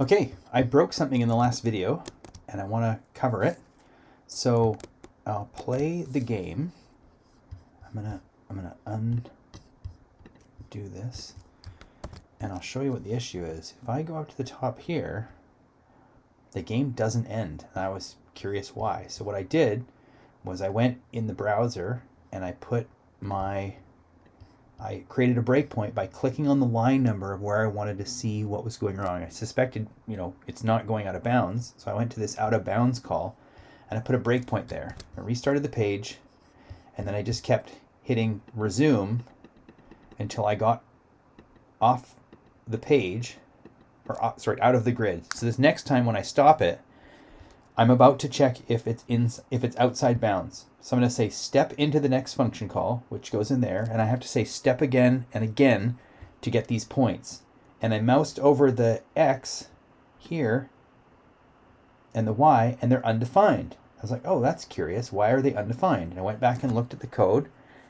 Okay, I broke something in the last video and I want to cover it. So I'll play the game. I'm gonna I'm gonna undo this and I'll show you what the issue is. If I go up to the top here, the game doesn't end. And I was curious why. So what I did was I went in the browser and I put my I created a breakpoint by clicking on the line number of where I wanted to see what was going wrong. I suspected, you know, it's not going out of bounds. So I went to this out of bounds call and I put a breakpoint there. I restarted the page and then I just kept hitting resume until I got off the page or uh, sorry, out of the grid. So this next time when I stop it, I'm about to check if it's in if it's outside bounds. So I'm going to say step into the next function call, which goes in there, and I have to say step again and again to get these points. And I moused over the X here and the Y, and they're undefined. I was like, oh, that's curious. Why are they undefined? And I went back and looked at the code,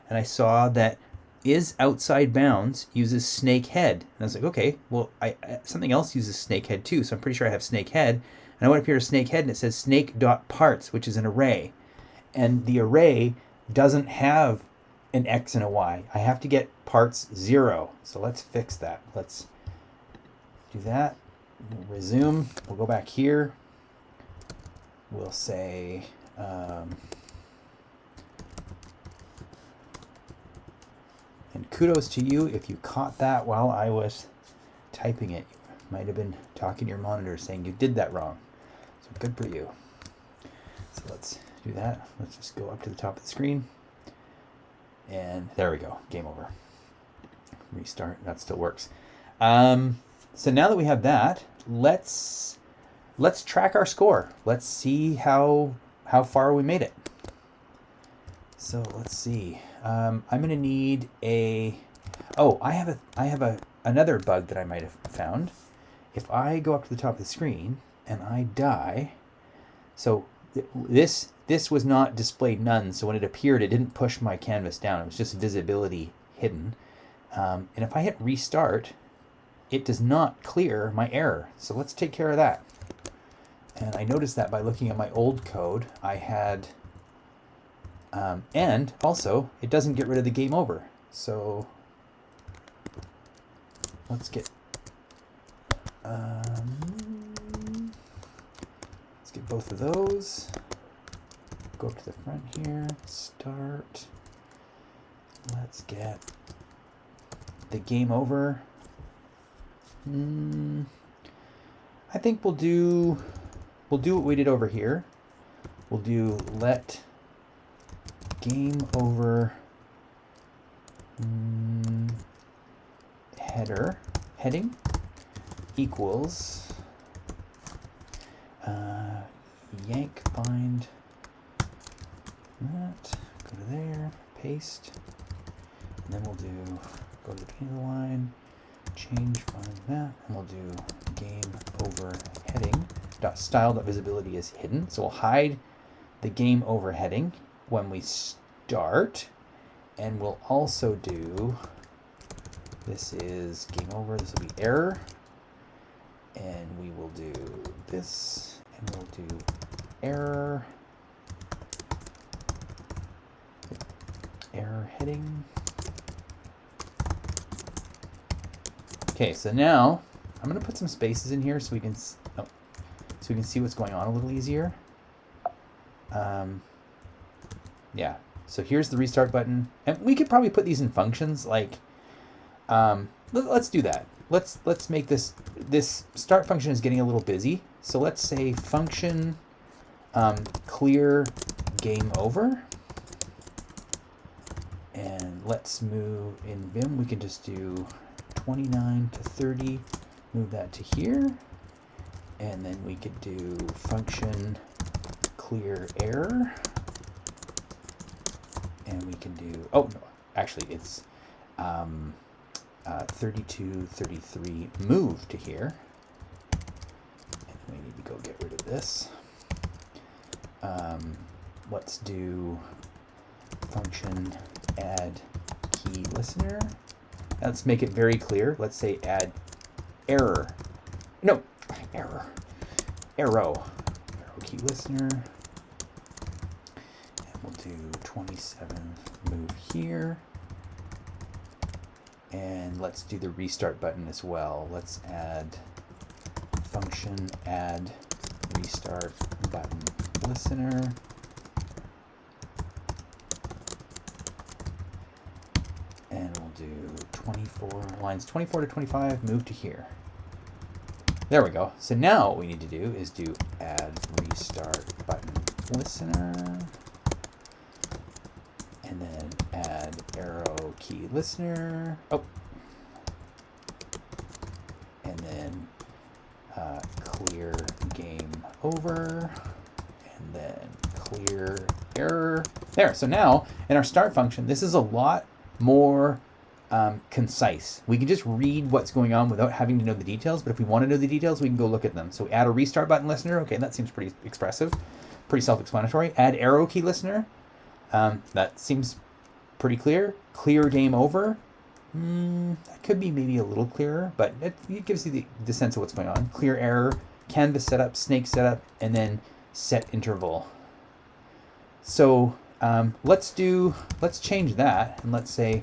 and I saw that is outside bounds uses snake head. And I was like, okay, well, I, something else uses snake head too, so I'm pretty sure I have snake head. And I went up here to snake head and it says snake dot parts, which is an array. And the array doesn't have an X and a Y. I have to get parts zero. So let's fix that. Let's do that. We'll resume. We'll go back here. We'll say, um, and kudos to you if you caught that while I was typing it. Might have been talking to your monitor saying you did that wrong. So good for you. So let's do that. Let's just go up to the top of the screen. And there we go. Game over. Restart. That still works. Um, so now that we have that, let's let's track our score. Let's see how how far we made it. So let's see. Um, I'm to need a. Oh, I have a I have a another bug that I might have found. If I go up to the top of the screen and I die. So this this was not displayed none, so when it appeared, it didn't push my canvas down. It was just visibility hidden. Um, and if I hit restart, it does not clear my error. So let's take care of that. And I noticed that by looking at my old code, I had, um, and also it doesn't get rid of the game over. So let's get, um, let's get both of those. Go up to the front here, start. Let's get the game over. Mm, I think we'll do we'll do what we did over here. We'll do let game over mm, header heading equals uh, yank bind that, go to there, paste, and then we'll do, go to the beginning of the line, change find that, and we'll do game over heading, dot style dot visibility is hidden, so we'll hide the game over heading when we start, and we'll also do, this is game over, this will be error, and we will do this, and we'll do error, error heading. Okay, so now I'm going to put some spaces in here so we can oh, so we can see what's going on a little easier. Um, yeah, so here's the restart button, and we could probably put these in functions. Like, um, let, us do that. Let's let's make this this start function is getting a little busy. So let's say function um, clear game over. And let's move in Vim, we can just do 29 to 30, move that to here. And then we could do function clear error. And we can do, oh, no, actually it's um, uh, 32, 33, move to here. And we need to go get rid of this. Um, let's do function add key listener. Let's make it very clear. Let's say add error. No, error, arrow, arrow key listener. And we'll do 27 move here. And let's do the restart button as well. Let's add function add restart button listener. And we'll do 24, lines 24 to 25, move to here. There we go. So now what we need to do is do add restart button listener. And then add arrow key listener. Oh. And then uh, clear game over. And then clear error. There. So now in our start function, this is a lot more um, concise. We can just read what's going on without having to know the details, but if we want to know the details, we can go look at them. So we add a restart button listener. Okay, that seems pretty expressive, pretty self-explanatory. Add arrow key listener. Um, that seems pretty clear. Clear game over. Mm, that could be maybe a little clearer, but it, it gives you the, the sense of what's going on. Clear error, canvas setup, snake setup, and then set interval. So um, let's do, let's change that and let's say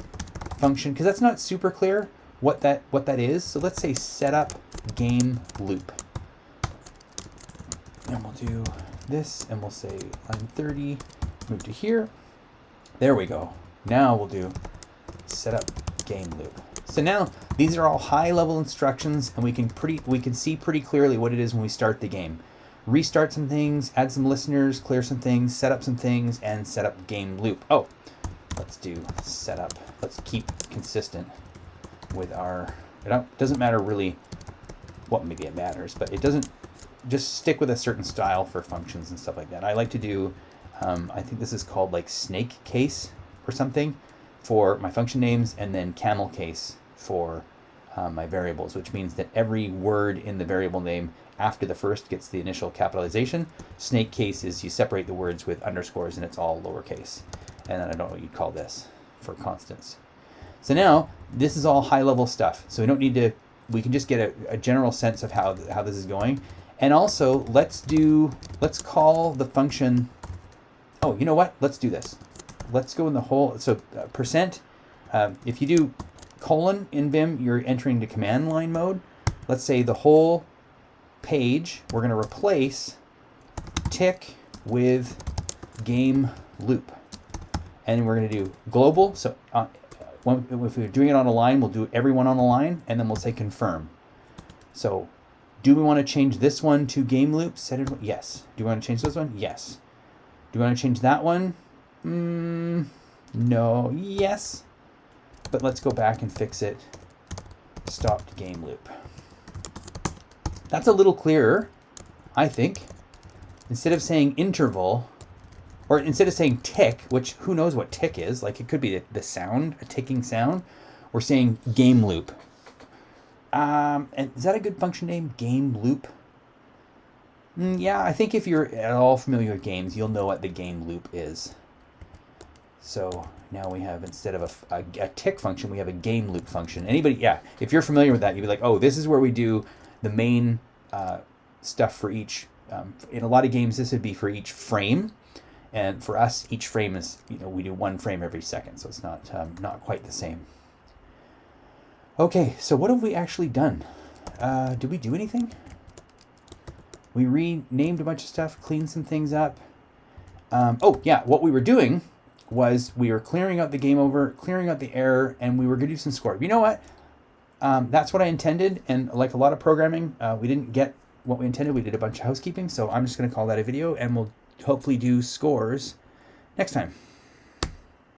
function, because that's not super clear what that, what that is. So let's say setup game loop. And we'll do this and we'll say line 30, move to here. There we go. Now we'll do setup game loop. So now these are all high level instructions and we can pretty we can see pretty clearly what it is when we start the game restart some things, add some listeners, clear some things, set up some things, and set up game loop. Oh, let's do setup. Let's keep consistent with our, it doesn't matter really what maybe it matters, but it doesn't, just stick with a certain style for functions and stuff like that. I like to do, um, I think this is called like snake case or something for my function names and then camel case for um, my variables, which means that every word in the variable name after the first gets the initial capitalization. Snake case is you separate the words with underscores and it's all lowercase. And then I don't know what you'd call this for constants. So now this is all high level stuff. So we don't need to, we can just get a, a general sense of how, how this is going. And also let's do, let's call the function, oh, you know what? Let's do this. Let's go in the whole, so uh, percent, uh, if you do colon in Vim, you're entering the command line mode. Let's say the whole page, we're going to replace tick with game loop. And we're going to do global. So uh, if we're doing it on a line, we'll do everyone on a line, and then we'll say confirm. So do we want to change this one to game loop? Set it, yes. Do we want to change this one? Yes. Do we want to change that one? Mm, no. Yes. But let's go back and fix it. Stopped game loop. That's a little clearer, I think. Instead of saying interval, or instead of saying tick, which who knows what tick is, like it could be the sound, a ticking sound, we're saying game loop. Um, and is that a good function name? Game loop? Mm, yeah, I think if you're at all familiar with games, you'll know what the game loop is. So now we have, instead of a, a, a, tick function, we have a game loop function. Anybody, yeah, if you're familiar with that, you'd be like, oh, this is where we do the main uh, stuff for each. Um, in a lot of games, this would be for each frame. And for us, each frame is, you know, we do one frame every second, so it's not, um, not quite the same. Okay, so what have we actually done? Uh, did we do anything? We renamed a bunch of stuff, cleaned some things up. Um, oh, yeah, what we were doing was we were clearing out the game over, clearing out the error, and we were going to do some score. You know what? Um, that's what I intended, and like a lot of programming, uh, we didn't get what we intended. We did a bunch of housekeeping, so I'm just going to call that a video, and we'll hopefully do scores next time.